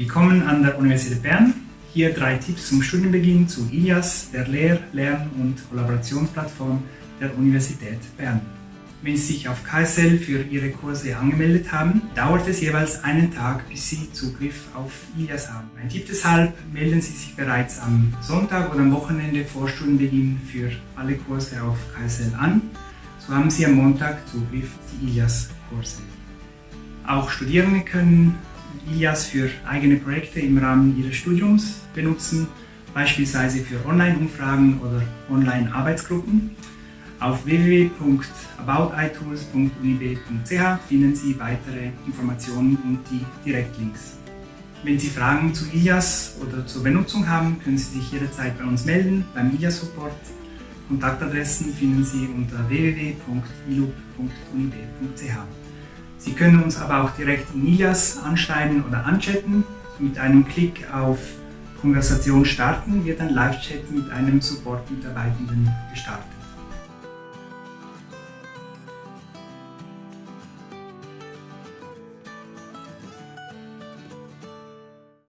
Willkommen an der Universität Bern. Hier drei Tipps zum Studienbeginn zu ILIAS, der Lehr-, Lern- und Kollaborationsplattform der Universität Bern. Wenn Sie sich auf KSL für Ihre Kurse angemeldet haben, dauert es jeweils einen Tag, bis Sie Zugriff auf ILIAS haben. Mein Tipp deshalb, melden Sie sich bereits am Sonntag oder am Wochenende vor Studienbeginn für alle Kurse auf KSL an. So haben Sie am Montag Zugriff auf die ILIAS-Kurse. Auch Studierende können ILIAS für eigene Projekte im Rahmen ihres Studiums benutzen, beispielsweise für Online-Umfragen oder Online-Arbeitsgruppen. Auf www.aboutitools.unib.ch finden Sie weitere Informationen und die Direktlinks. Wenn Sie Fragen zu ILIAS oder zur Benutzung haben, können Sie sich jederzeit bei uns melden beim ILIAS Support. Kontaktadressen finden Sie unter www.ilub.unib.ch. Sie können uns aber auch direkt in ILIAS anschreiben oder anchatten. Mit einem Klick auf Konversation starten wird ein Live-Chat mit einem Support-Mitarbeitenden gestartet.